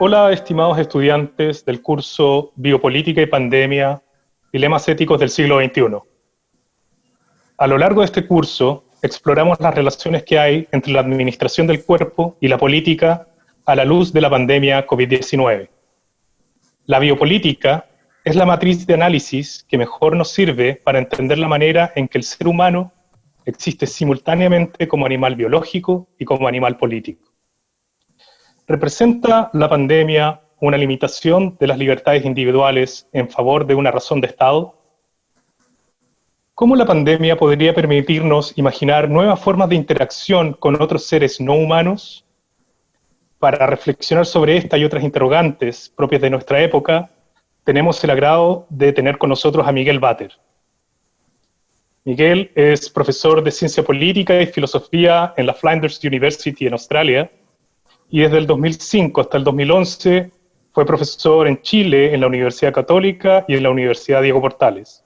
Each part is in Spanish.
Hola, estimados estudiantes del curso Biopolítica y Pandemia, Dilemas Éticos del siglo XXI. A lo largo de este curso, exploramos las relaciones que hay entre la administración del cuerpo y la política a la luz de la pandemia COVID-19. La biopolítica es la matriz de análisis que mejor nos sirve para entender la manera en que el ser humano existe simultáneamente como animal biológico y como animal político. ¿Representa la pandemia una limitación de las libertades individuales en favor de una razón de Estado? ¿Cómo la pandemia podría permitirnos imaginar nuevas formas de interacción con otros seres no humanos? Para reflexionar sobre esta y otras interrogantes propias de nuestra época, tenemos el agrado de tener con nosotros a Miguel Bater. Miguel es profesor de Ciencia Política y Filosofía en la Flinders University en Australia y desde el 2005 hasta el 2011 fue profesor en Chile en la Universidad Católica y en la Universidad Diego Portales.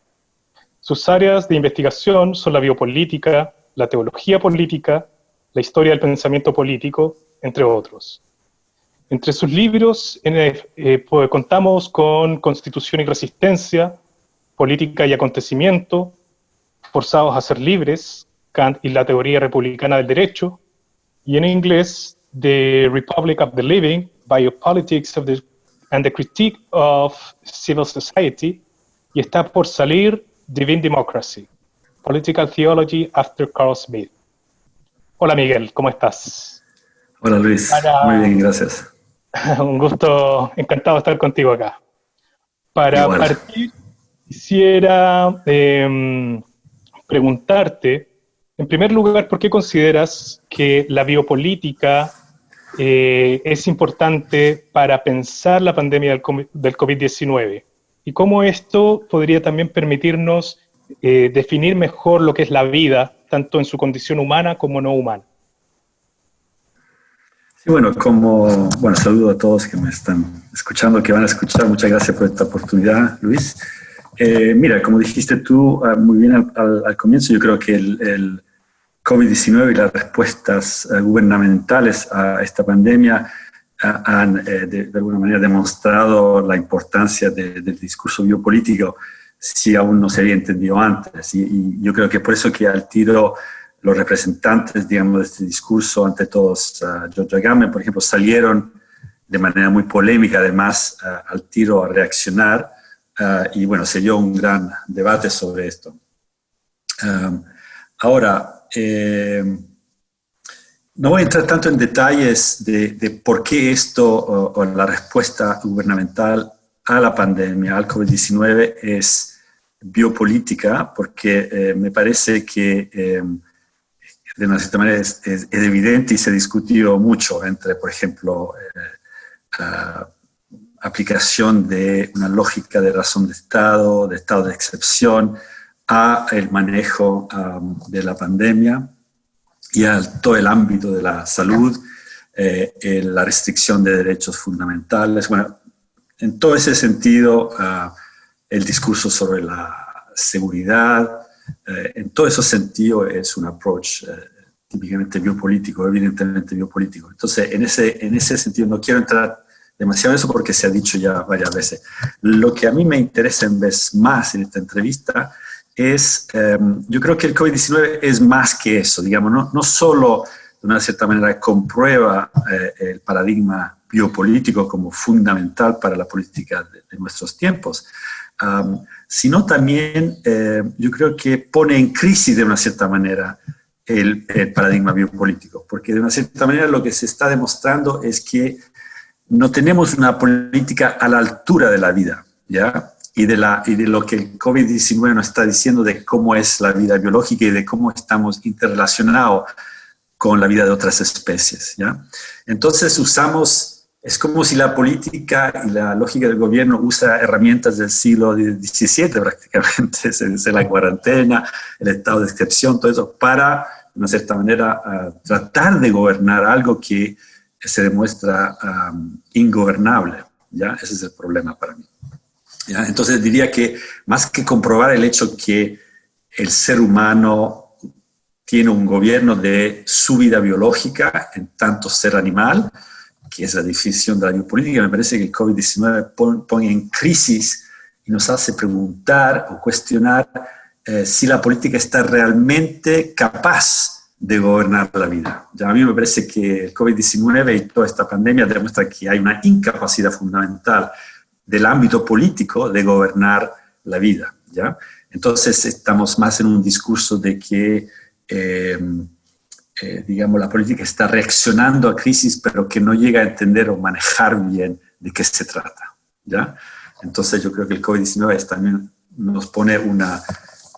Sus áreas de investigación son la biopolítica, la teología política, la historia del pensamiento político, entre otros. Entre sus libros eh, pues, contamos con Constitución y Resistencia, Política y Acontecimiento, Forzados a ser libres, Kant y la teoría republicana del derecho, y en inglés The Republic of the Living, Biopolitics of the, and the Critique of Civil Society, y está por salir Divine Democracy, Political Theology After Carl Smith. Hola Miguel, ¿cómo estás? Hola Luis, muy bien, gracias. Un gusto, encantado de estar contigo acá. Para partir, quisiera em, preguntarte, en primer lugar, ¿por qué consideras que la biopolítica eh, es importante para pensar la pandemia del, COVID-19 y cómo esto podría también permitirnos eh, definir mejor lo que es la vida, tanto en su condición humana como no humana. Sí, bueno, como, bueno, saludo a todos que me están escuchando, que van a escuchar. Muchas gracias por esta oportunidad, Luis. Eh, mira, como dijiste tú ah, muy bien al, comienzo, yo creo que el COVID-19 y las respuestas eh, gubernamentales a esta pandemia eh, han eh, de, alguna manera demostrado la importancia del discurso biopolítico si aún no se había entendido antes. Y, yo creo que por eso que al tiro los representantes, digamos, de este discurso, ante todos, uh, George Agamben, por ejemplo, salieron de manera muy polémica, además, al tiro a reaccionar, y bueno, se dio un gran debate sobre esto. ahora, eh, no voy a entrar tanto en detalles de, por qué esto o, la respuesta gubernamental a la pandemia, al COVID-19, es biopolítica, porque eh, me parece que eh, de una cierta manera es, evidente y se discutió mucho entre, por ejemplo, aplicación de una lógica de razón de Estado, de estado de excepción, a el manejo de la pandemia y a todo el ámbito de la salud, eh, la restricción de derechos fundamentales. Bueno, en todo ese sentido, ah, el discurso sobre la seguridad, eh, en todo ese sentido es un approach eh, típicamente biopolítico, evidentemente biopolítico. Entonces, en ese, en ese sentido no quiero entrar demasiado en eso porque se ha dicho ya varias veces. Lo que a mí me interesa en vez más en esta entrevista es, em, yo creo que el COVID-19 es más que eso, digamos, no, no solo de una cierta manera comprueba eh, el paradigma biopolítico como fundamental para la política de, nuestros tiempos, sino también eh, yo creo que pone en crisis de una cierta manera el, el, paradigma biopolítico, porque de una cierta manera lo que se está demostrando es que no tenemos una política a la altura de la vida, ¿ya? Y de, la, y de lo que el COVID-19 nos está diciendo de cómo es la vida biológica y de cómo estamos interrelacionados con la vida de otras especies. ¿ya? Entonces usamos, es como si la política y la lógica del gobierno usa herramientas del siglo XVII prácticamente, es la cuarentena, el estado de excepción, todo eso, para, de una cierta manera, tratar de gobernar algo que se demuestra ingobernable. ¿ya? Ese es el problema para mí. Entonces diría que más que comprobar el hecho que el ser humano tiene un gobierno de su vida biológica, en tanto ser animal, que es la definición de la biopolítica, me parece que el COVID-19 pone en crisis y nos hace preguntar o cuestionar eh, si la política está realmente capaz de gobernar la vida. Ya a mí me parece que el COVID-19 y toda esta pandemia demuestra que hay una incapacidad fundamental del ámbito político de gobernar la vida. ¿ya? Entonces estamos más en un discurso de que, eh, eh, digamos, la política está reaccionando a crisis, pero que no llega a entender o manejar bien de qué se trata. ¿ya? Entonces yo creo que el COVID-19 también nos pone una,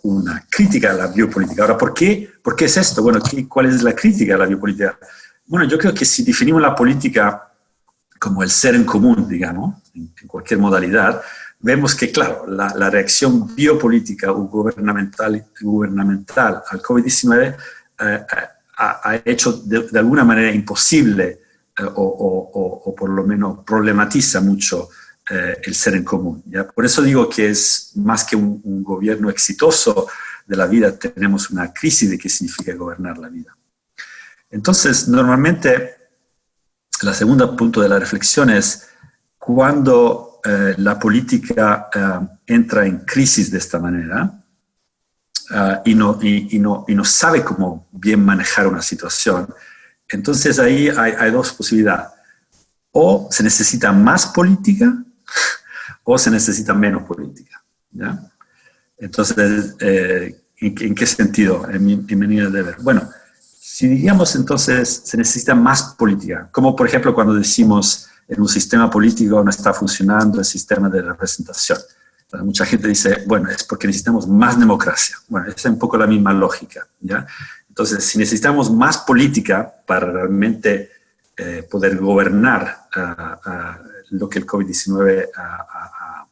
una crítica a la biopolítica. Ahora, ¿por qué, ¿por qué es esto? Bueno, ¿cuál es la crítica a la biopolítica? Bueno, yo creo que si definimos la política como el ser en común, digamos, en, cualquier modalidad, vemos que, claro, la, reacción biopolítica o gubernamental, gubernamental al COVID-19 eh, ha, hecho de, alguna manera imposible eh, o, por lo menos problematiza mucho eh, el ser en común. ¿ya? Por eso digo que es más que un, gobierno exitoso de la vida, tenemos una crisis de qué significa gobernar la vida. Entonces, normalmente, la segunda punto de la reflexión es cuando eh, la política eh, entra en crisis de esta manera y, no, y, no, y, no, sabe cómo bien manejar una situación, entonces ahí hay, hay dos posibilidades. O se necesita más política o se necesita menos política. ¿ya? Entonces, eh, ¿en, qué sentido? En mi, manera de ver. Bueno, si digamos entonces se necesita más política, como por ejemplo cuando decimos en un sistema político no está funcionando el sistema de representación. mucha gente dice, bueno, es porque necesitamos más democracia. Bueno, esa es un poco la misma lógica. ¿ya? Entonces, si necesitamos más política para realmente eh, poder gobernar a lo que el COVID-19 ha,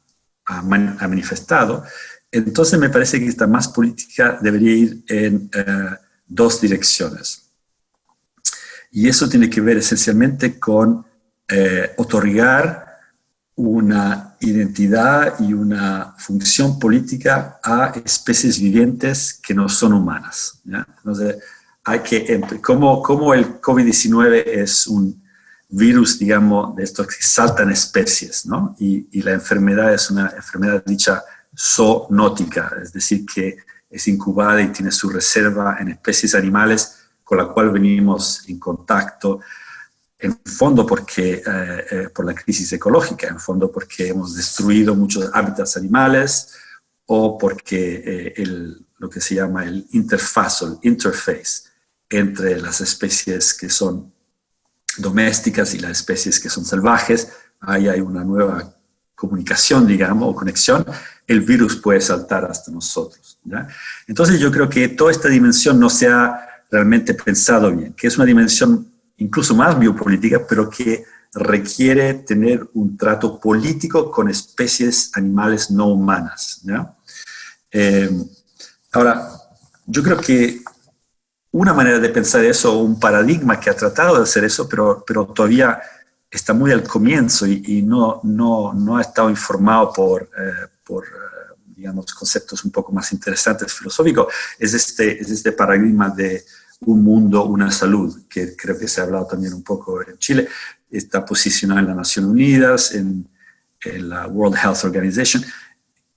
manifestado. Entonces me parece que esta más política debería ir en eh, dos direcciones. Y eso tiene que ver esencialmente con eh, otorgar una identidad y una función política a especies vivientes que no son humanas. Entonces, hay que, como, como el COVID-19 es un virus, digamos, de estos que saltan especies, ¿no? Y, la enfermedad es una enfermedad dicha zoonótica, es decir, que es incubada y tiene su reserva en especies animales con la cual venimos en contacto, en fondo porque, eh, eh, por la crisis ecológica, en fondo porque hemos destruido muchos hábitats animales o porque eh, el, lo que se llama el interfaz el interface entre las especies que son domésticas y las especies que son salvajes, ahí hay una nueva comunicación, digamos, o conexión, el virus puede saltar hasta nosotros. Entonces yo creo que toda esta dimensión no se ha realmente pensado bien, que es una dimensión incluso más biopolítica, pero que requiere tener un trato político con especies animales no humanas. Eh, ahora, yo creo que una manera de pensar eso, un paradigma que ha tratado de hacer eso, pero, pero todavía está muy al comienzo y, no, no, no, ha estado informado por, eh, por eh, digamos, conceptos un poco más interesantes filosóficos, es este, es este paradigma de un mundo, una salud, que creo que se ha hablado también un poco en Chile, está posicionado en las Naciones Unidas, en, en la World Health Organization,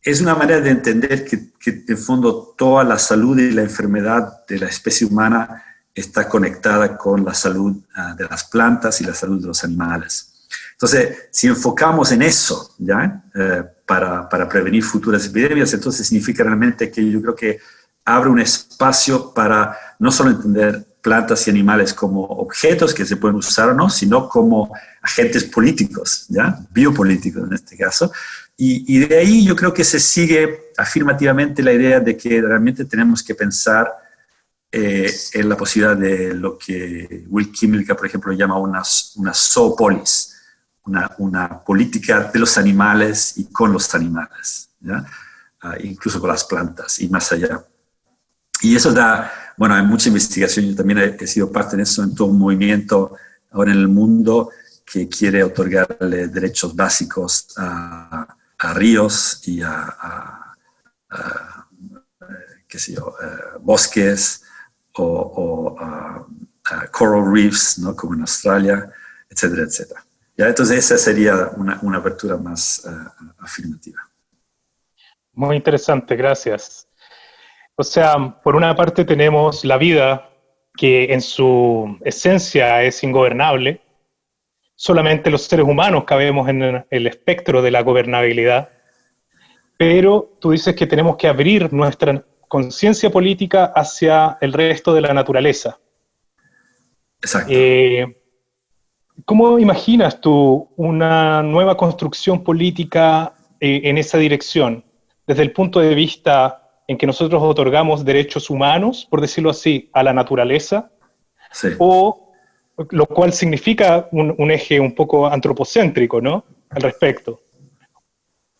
es una manera de entender que, que, en fondo toda la salud y la enfermedad de la especie humana está conectada con la salud ah, de las plantas y la salud de los animales. Entonces, si enfocamos en eso, ¿ya? Eh, para, para, prevenir futuras epidemias, entonces significa realmente que yo creo que abre un espacio para no solo entender plantas y animales como objetos que se pueden usar o no, sino como agentes políticos, ¿ya? biopolíticos en este caso, y, de ahí yo creo que se sigue afirmativamente la idea de que realmente tenemos que pensar eh, en la posibilidad de lo que Will Kimmelka, por ejemplo, llama una, una zoopolis, una, una, política de los animales y con los animales, ah, incluso con las plantas y más allá. Y eso da, bueno, hay mucha investigación, yo también he, he sido parte de eso, en todo un movimiento ahora en el mundo que quiere otorgarle derechos básicos a a ríos y a, qué sé yo, eh, bosques o, a, coral reefs, ¿no? como en Australia, etcétera, etcétera. ¿Ya? Entonces esa sería una, una apertura más afirmativa. Muy interesante, gracias. O sea, por una parte tenemos la vida que en su esencia es ingobernable, solamente los seres humanos cabemos en el espectro de la gobernabilidad, pero tú dices que tenemos que abrir nuestra conciencia política hacia el resto de la naturaleza. Exacto. Eh, ¿Cómo imaginas tú una nueva construcción política eh, en esa dirección? Desde el punto de vista en que nosotros otorgamos derechos humanos, por decirlo así, a la naturaleza, o lo cual significa un, eje un poco antropocéntrico, ¿no? Al respecto.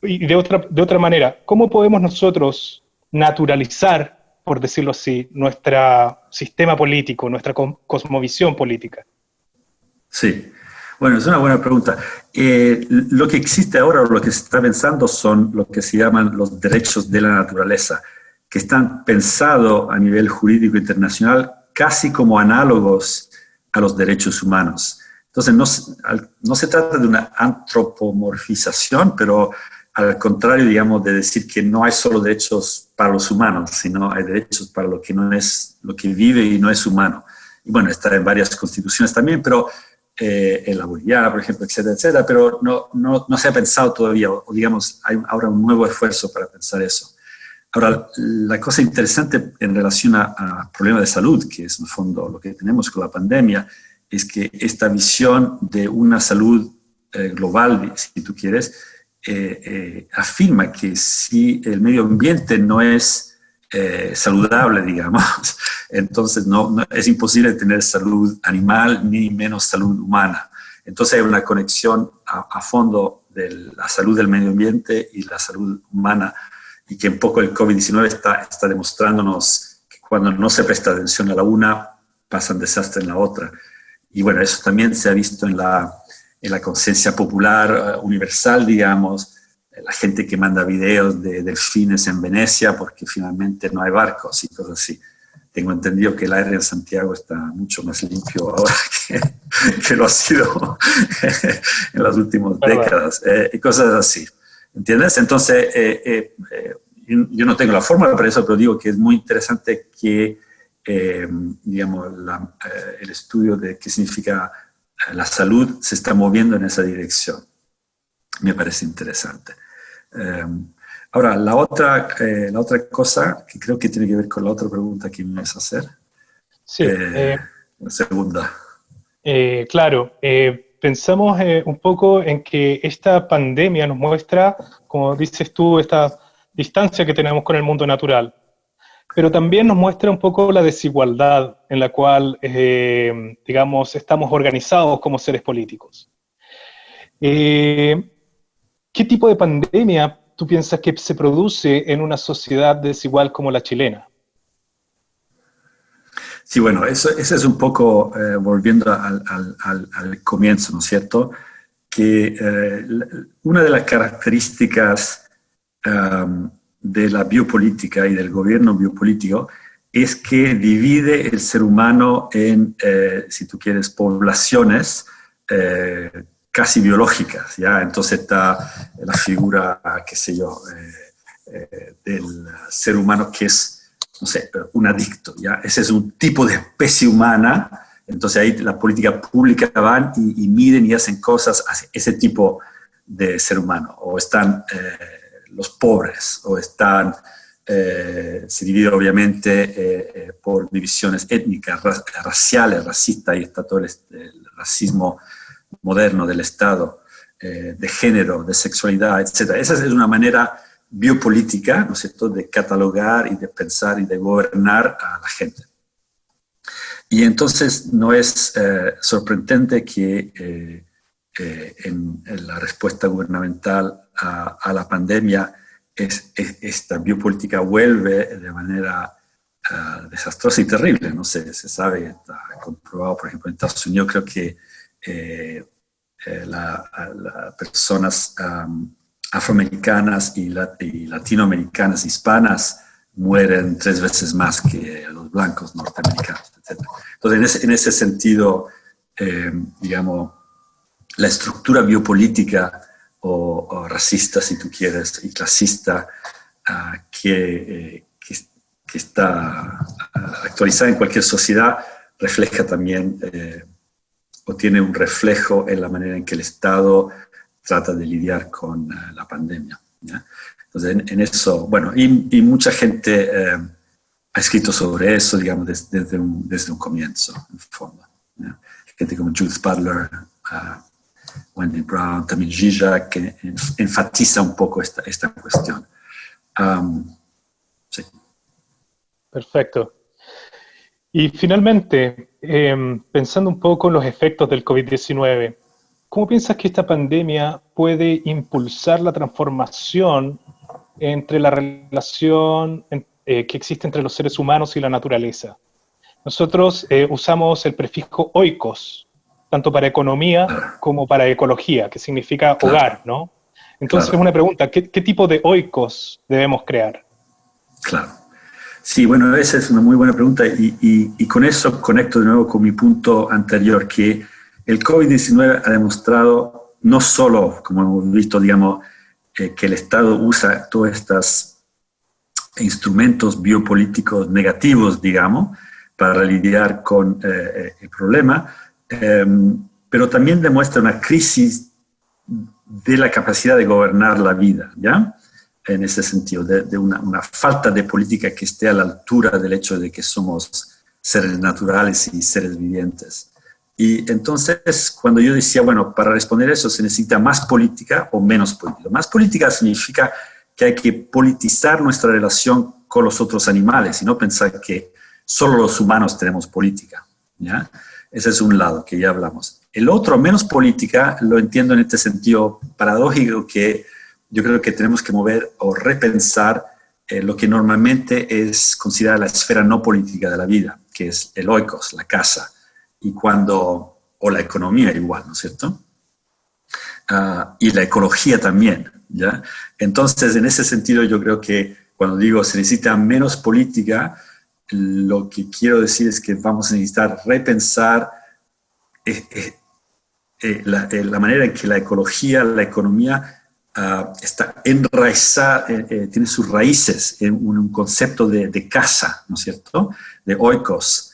Y de otra, de otra manera, ¿cómo podemos nosotros naturalizar, por decirlo así, nuestro sistema político, nuestra cosmovisión política? Sí, bueno, es una buena pregunta. Eh, lo que existe ahora, o lo que se está pensando, son lo que se llaman los derechos de la naturaleza, que están pensados a nivel jurídico internacional casi como análogos a los derechos humanos. Entonces, no, no se trata de una antropomorfización, pero al contrario, digamos, de decir que no hay solo derechos para los humanos, sino hay derechos para lo que no es, lo que vive y no es humano. Y bueno, está en varias constituciones también, pero eh, en la boliviana, por ejemplo, etcétera, etcétera, pero no, no, no se ha pensado todavía, o, digamos, hay ahora un nuevo esfuerzo para pensar eso. Ahora, la cosa interesante en relación a, problemas de salud, que es en el fondo lo que tenemos con la pandemia, es que esta visión de una salud eh, global, si tú quieres, eh, afirma que si el medio ambiente no es saludable, digamos, entonces no, es imposible tener salud animal ni menos salud humana. Entonces hay una conexión a, fondo de la salud del medio ambiente y la salud humana y que un poco el COVID-19 está, está demostrándonos que cuando no se presta atención a la una, pasan desastre en la otra. Y bueno, eso también se ha visto en la, en la conciencia popular eh, universal, digamos, la gente que manda videos de delfines en Venecia porque finalmente no hay barcos y cosas así tengo entendido que el aire en Santiago está mucho más limpio ahora que, lo ha sido en las últimas décadas, eh, y cosas así. ¿Entiendes? Entonces, eh, eh, yo no tengo la fórmula para eso, pero digo que es muy interesante que, digamos, el estudio de qué significa la salud se está moviendo en esa dirección. Me parece interesante. Ahora, la otra, eh, la otra cosa que creo que tiene que ver con la otra pregunta que me vas a hacer. Sí. Eh, eh, la segunda. claro, pensamos un poco en que esta pandemia nos muestra, como dices tú, esta distancia que tenemos con el mundo natural, pero también nos muestra un poco la desigualdad en la cual, digamos, estamos organizados como seres políticos. ¿Qué tipo de pandemia tú piensas que se produce en una sociedad desigual como la chilena? Sí, bueno, eso, es un poco, eh, volviendo al, comienzo, ¿no es cierto? Que eh, una de las características um, de la biopolítica y del gobierno biopolítico es que divide el ser humano en, eh, si tú quieres, poblaciones casi biológicas, ¿ya? Entonces está la figura, qué sé yo, eh, eh, del ser humano que es, no sé, un adicto, ¿ya? Ese es un tipo de especie humana, entonces ahí la política pública van y, miden y hacen cosas a ese tipo de ser humano, o están eh, los pobres, o están, se divide obviamente por divisiones étnicas, raciales, racistas, y está todo el, racismo moderno del Estado, eh, de género, de sexualidad, etc. Esa es una manera biopolítica, ¿no es cierto?, de catalogar y de pensar y de gobernar a la gente. Y entonces no es eh, sorprendente que eh, en, la respuesta gubernamental a, la pandemia es, esta biopolítica vuelve de manera desastrosa y terrible. No sé, se sabe, está comprobado, por ejemplo, en Estados Unidos, creo que eh, eh, las personas afroamericanas y, latinoamericanas hispanas mueren tres veces más que los blancos norteamericanos, etc. Entonces, en ese, sentido, eh, digamos, la estructura biopolítica o, racista, si tú quieres, y clasista ah, que, eh, que, está ah, actualizada en cualquier sociedad, refleja también eh, o tiene un reflejo en la manera en que el Estado trata de lidiar con eh, la pandemia. Entonces, en, eso, bueno, y, mucha gente ha escrito sobre eso, digamos, desde, un, desde un comienzo, en fondo. Gente como Judith Butler, uh, Wendy Brown, también Gija, que enfatiza un poco esta, esta cuestión. Sí. Perfecto. Y finalmente, em, pensando un poco en los efectos del COVID-19, ¿cómo piensas que esta pandemia puede impulsar la transformación entre la relación eh, que existe entre los seres humanos y la naturaleza? Nosotros eh, usamos el prefijo oikos, tanto para economía como para ecología, que significa hogar, ¿no? Entonces, una pregunta, ¿qué, tipo de oikos debemos crear? Claro. Sí, bueno, esa es una muy buena pregunta y, y con eso conecto de nuevo con mi punto anterior, que el COVID-19 ha demostrado no solo, como hemos visto, digamos, eh, que el Estado usa todos estos instrumentos biopolíticos negativos, digamos, para lidiar con eh, eh, el problema, em, pero también demuestra una crisis de la capacidad de gobernar la vida, ¿ya? En ese sentido, de, una, una, falta de política que esté a la altura del hecho de que somos seres naturales y seres vivientes. Y entonces, cuando yo decía, bueno, para responder eso se necesita más política o menos política. Más política significa que hay que politizar nuestra relación con los otros animales y no pensar que solo los humanos tenemos política. ¿ya? Ese es un lado que ya hablamos. El otro, menos política, lo entiendo en este sentido paradójico que yo creo que tenemos que mover o repensar eh, lo que normalmente es considerada la esfera no política de la vida, que es el oikos, la casa, y cuando, o la economía igual, ¿no es cierto? Ah, y la ecología también, ¿ya? Entonces, en ese sentido, yo creo que cuando digo se necesita menos política, lo que quiero decir es que vamos a necesitar repensar eh, eh, eh, la, manera en que la ecología, la economía ah, está enraizada, tiene sus raíces en un, concepto de, casa, ¿no es cierto?, de oikos.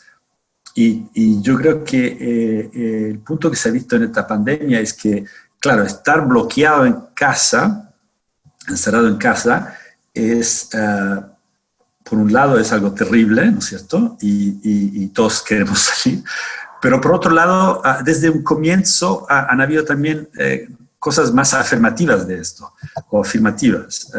Y, y yo creo que el punto que se ha visto en esta pandemia es que, claro, estar bloqueado en casa, encerrado en casa, es ah, por un lado es algo terrible, ¿no es cierto? Y, todos queremos salir. Pero por otro lado, ah, desde un comienzo han habido también eh, cosas más afirmativas de esto, o afirmativas.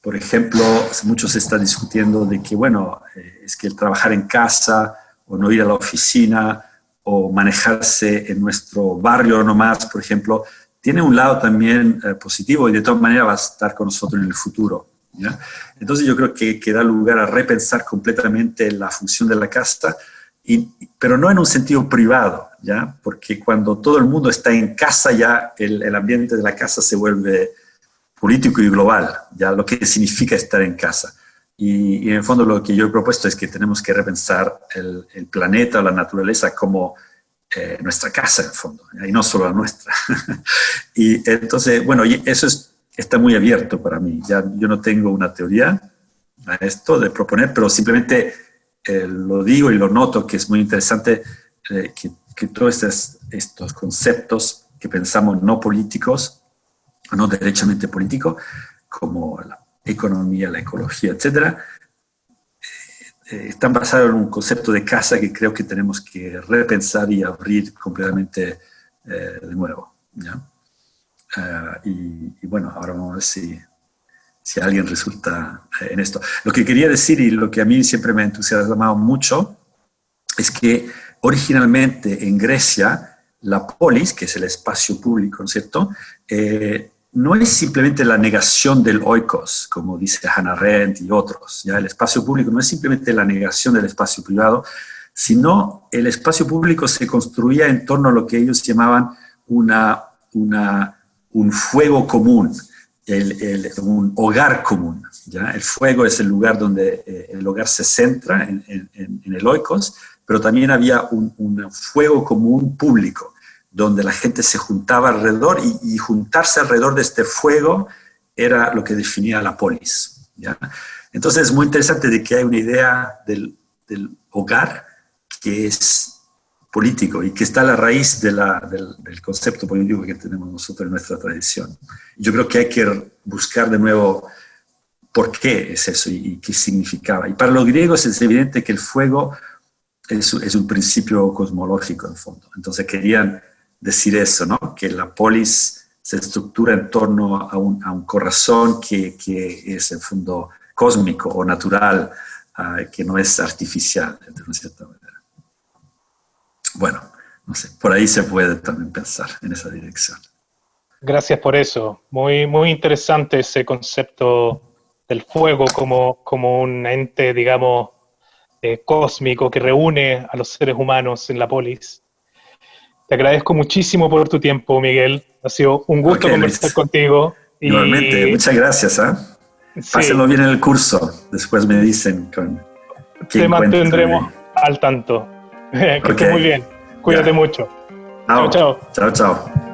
por ejemplo, mucho se está discutiendo de que, bueno, eh, es que el trabajar en casa o no ir a la oficina o manejarse en nuestro barrio nomás, por ejemplo, tiene un lado también eh, positivo y de todas maneras va a estar con nosotros en el futuro. Entonces yo creo que, que, da lugar a repensar completamente la función de la casa, y, pero no en un sentido privado, ¿ya? porque cuando todo el mundo está en casa ya el, el, ambiente de la casa se vuelve político y global, ya lo que significa estar en casa. Y, en el fondo lo que yo he propuesto es que tenemos que repensar el, el planeta, la naturaleza como eh, nuestra casa en el fondo, y no solo la nuestra. y entonces, bueno, eso es está muy abierto para mí. Yo no tengo una teoría a esto de proponer, pero simplemente eh, lo digo y lo noto que es muy interesante eh, que, todos estos, conceptos que pensamos no políticos, no derechamente políticos, como la economía, la ecología, etcétera, eh, están basados en un concepto de casa que creo que tenemos que repensar y abrir completamente de nuevo. Ah, y, bueno, ahora vamos a ver si, si alguien resulta eh, en esto. Lo que quería decir y lo que a mí siempre me ha entusiasmado mucho es que originalmente en Grecia la polis, que es el espacio público, ¿no es cierto?, eh, no es simplemente la negación del oikos, como dice Hannah Arendt y otros. ¿ya? El espacio público no es simplemente la negación del espacio privado, sino el espacio público se construía en torno a lo que ellos llamaban una, una un fuego común, un hogar común. ¿ya? El fuego es el lugar donde eh, el hogar se centra en, el oikos pero también había un, fuego común público, donde la gente se juntaba alrededor y, juntarse alrededor de este fuego era lo que definía la polis. ¿ya? Entonces es muy interesante de que hay una idea del, del hogar que es político y que está a la raíz de la, del, del, concepto político que tenemos nosotros en nuestra tradición. Yo creo que hay que buscar de nuevo por qué es eso y, qué significaba. Y para los griegos es evidente que el fuego es, es, un principio cosmológico en fondo. Entonces querían decir eso, ¿no? que la polis se estructura en torno a un, a un corazón que, que, es en fondo cósmico o natural, uh, que no es artificial, de una cierta manera. No sé, por ahí se puede también pensar en esa dirección. Gracias por eso. Muy, muy interesante ese concepto del fuego como, como un ente, digamos, eh, cósmico que reúne a los seres humanos en la polis. Te agradezco muchísimo por tu tiempo, Miguel. Ha sido un gusto conversar contigo. Igualmente, muchas gracias. ¿eh? Pásenlo bien en el curso. Después me dicen con. Te mantendremos al tanto. que estés muy bien. Cuídate mucho. Chao, chao. Chao, chao.